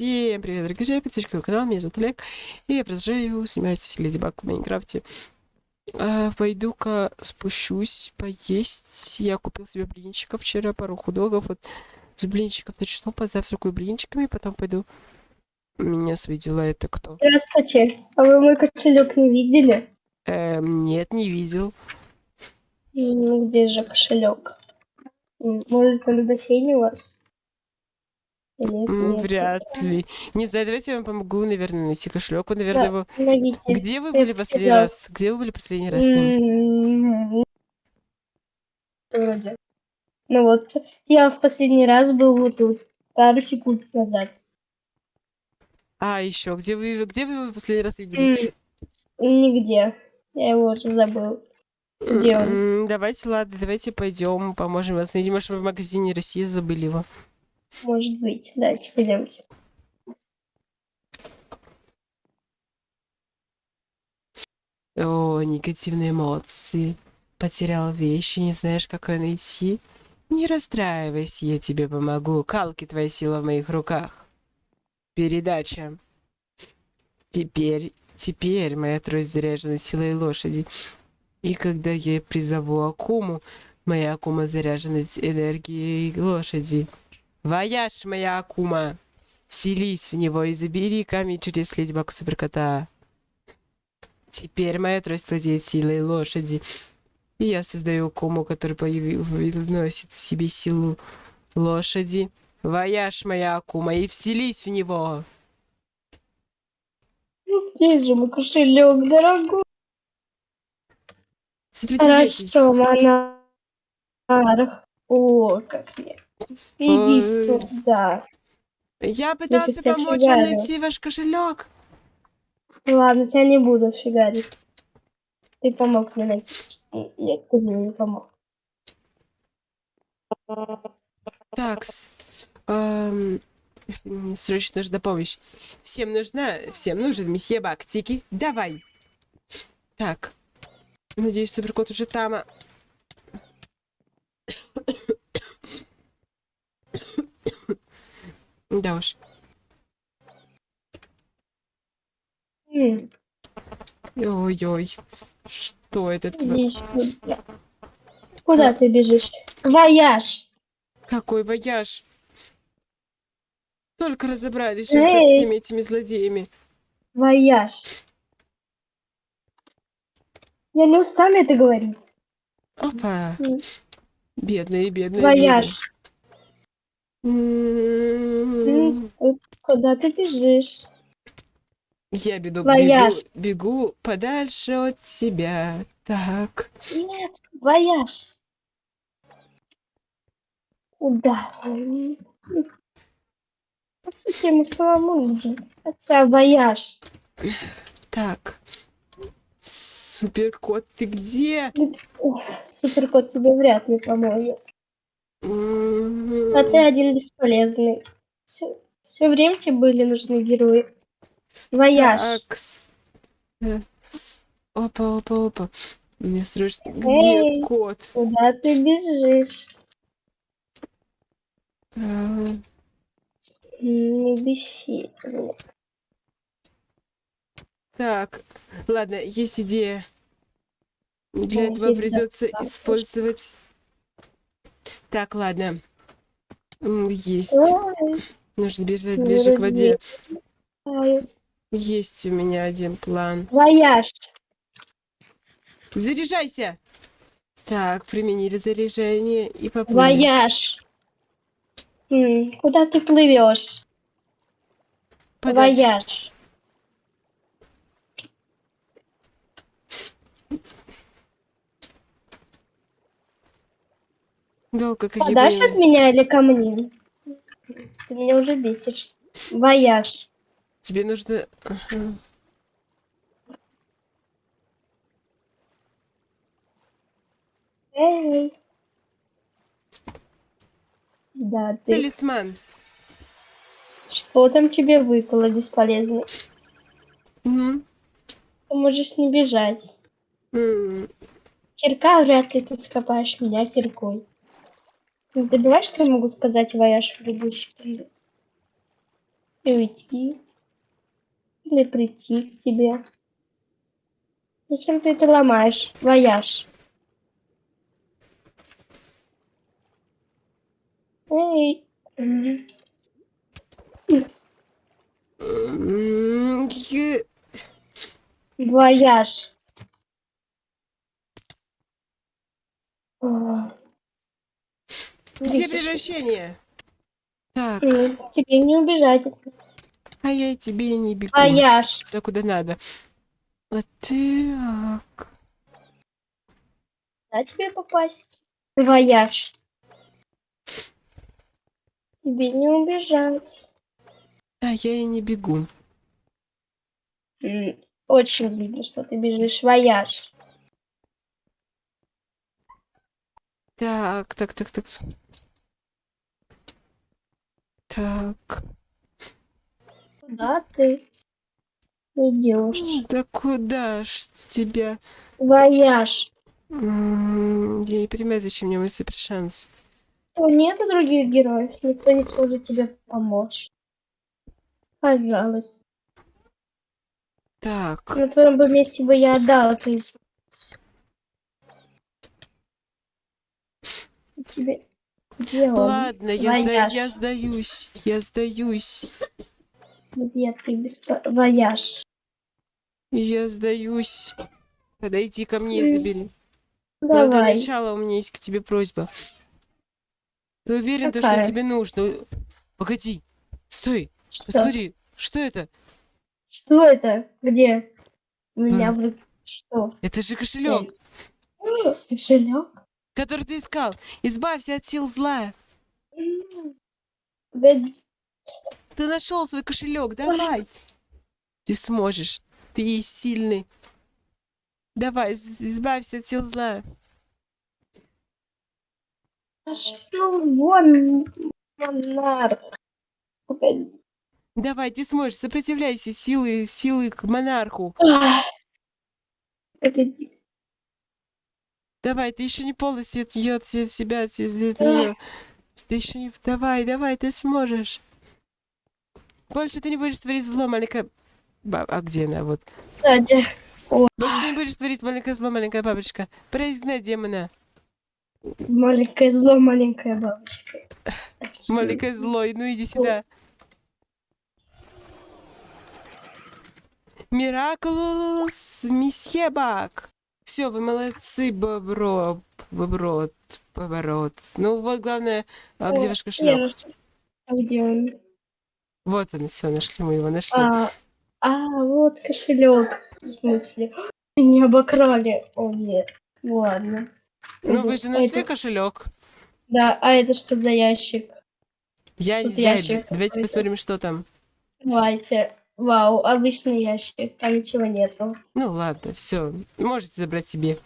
Всем привет, дорогие друзья, подписчики на канал, меня зовут Олег, и я продолжаю снимать Леди Баг в Майнкрафте. А, Пойду-ка спущусь поесть. Я купил себе блинчиков вчера, пару худогов. Вот с блинчиков начну, позавтракаю блинчиками, потом пойду. Меня свои дела это кто? Здравствуйте. А вы мой кошелек не видели? Эм, нет, не видел. Где же кошелек? Может, он у вас? Нет? Вряд ли. Не знаю, давайте я вам помогу, наверное, найти кошелек. Вы, наверное, его... Помогите. Где вы были последний раз? Где вы были последний раз с ним? Вроде. Ну вот, я в последний раз был вот тут, пару секунд назад. А, еще, где вы, где вы его последний раз видели? Нигде. Я его уже забыл. Где он? Давайте, ладно, давайте пойдем, поможем вас найти. Может, вы в магазине России забыли его. Может быть. Давайте, пойдемте. О, негативные эмоции. Потерял вещи, не знаешь, как ее найти? Не расстраивайся, я тебе помогу. Калки, твоя сила в моих руках. Передача. Теперь, теперь моя трость заряжена силой лошади. И когда я призову Акуму, моя Акума заряжена энергией лошади. Вояж, моя Акума! Вселись в него и забери камень чудес Ледибаг и Суперкота. Теперь моя трость владеет силой лошади. И я создаю Акуму, который носит в себе силу лошади. Вояж моя Акума и вселись в него. Где же мой кошелек, дорогой? Сопротивляйтесь. Хорошо, монарх. О, как мне. Иди сюда. Я пытался тебя помочь вам найти ваш кошелек. Ладно, тебя не буду фигарить. Ты помог мне найти. Нет, ты мне не помог. Такс. Эм, срочно нужна помощь. Всем нужна, всем нужен месье Бактики. Давай. Так. Надеюсь, суперкот уже там. Да уж. Ой-ой. Что это? сюда. Куда ты бежишь? Вояж. Какой вояж? Только разобрались со всеми этими злодеями. Вояж. Я не устану это говорить. Опа. Бедные, бедные. Вояж. М. М, Куда ты бежишь? Я беду, бегу, бегу подальше от тебя. Так. Нет, вояж. Куда? Совсем самому нужен. Хотя вояж. Так. Суперкот, ты где? Суперкот тебе вряд ли поможет. А ты один бесполезный. Все, все время тебе были нужны герои. Вояж. Такс. Э, Опа, опа, опа. Мне срочно... Где Эй. кот? Куда ты бежишь? А, М, Не беси. Так, ладно, есть идея. Для этого придется использовать... Так, ладно. Есть. Нужно бежать ближе к воде. Есть у меня один план. Вояж. Заряжайся! Так, применили заряжение и поплыли. Вояж. Куда ты плывешь? Вояж. Долго какие Подальше от меня или ко мне? Ты меня уже бесишь. Вояж. Тебе нужно... Ага. Эй. Да, ты. Талисман. Что там тебе выпало бесполезно? Мгм. Ты можешь не бежать. М, Кирка вряд ли ты скопаешь меня киркой. Не забывай, что я могу сказать вояж в любой секунду. и уйти. Или прийти к тебе. Зачем ты это ломаешь? Вояж. Эй. м, М, е- Вояж. О. Где превращение? Так, Тебе не убежать. а я тебе не бегу. Вояж. Туда, куда надо. Вот так. Куда тебе попасть? Вояж. Тебе не убежать. А я и не бегу. Очень видно, что ты бежишь. Вояж. Так, так, так, так. Так. Куда ты идешь? Да куда ж тебя? Вояж. Я не понимаю, зачем мне мой супер шанс. То нету других героев. Никто не сможет тебе помочь. Пожалуйста. Так. На твоем бы месте бы я отдала приз. Тебе. Где он? Ладно, я, сда- я сдаюсь. Я сдаюсь. Где ты без вояж? Я сдаюсь. Подойди ко мне и М, забери. Но Давай. начала у меня есть к тебе просьба. Ты уверен, то, что тебе нужно? Погоди. Стой. Что? Посмотри. Что это? Что это? Где? У меня руке. Что? Это же кошелек. Кошелек? Который ты искал. Избавься от сил зла. М. Погоди. Ты нашел свой кошелек. Давай. Ты сможешь. Ты сильный. Давай, из- избавься от сил зла. Пошел вон, монарх. Погоди. Давай, ты сможешь. Сопротивляйся силы, силы к монарху. Погоди. Давай, ты еще не полностью от себя, от се- от нее. Ты еще не... Давай, давай, ты сможешь. Больше ты не будешь творить зло, маленькая... Ба- А где она? Вот. Кстати. Больше не будешь творить маленькое зло, маленькая бабочка. Произгнай демона. Маленькое зло, маленькая бабочка. Маленькое зло, ну иди сюда. Миракулус, месье Бак. Все, вы молодцы, бобро, боброт, поворот. Ну вот главное, а где ваш кошелек? А где он? Вот он, все, нашли мы его, нашли. А, а, вот кошелек. В смысле? Не обокрали. О, нет. Ладно. ну вы же нашли это- кошелек. Да, а это что за ящик? Я не Тут знаю, ящик давайте посмотрим, что там. Давайте. Вау, обычный ящик. Там ничего нету. Ну ладно, все, можете забрать себе.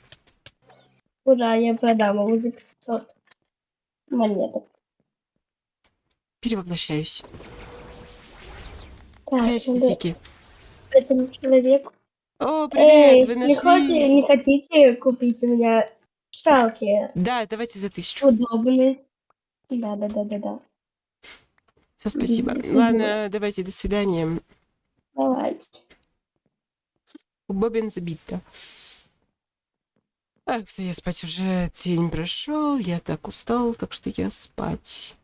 Ура, я продам его за 500 монеток. Перевоплощаюсь. Так, Прячься, надо Сики. этому человеку. О, привет, Эй, вы не, хотите, нашли? не хотите купить у меня шалки? Да, давайте за тысячу. Удобные. Да, да, да, да, да. Все, спасибо. Спасибо. Ладно, давайте, до свидания. Давайте. Бобин забито. Ах, все, я спать уже день прошел, я так устал, так что я спать.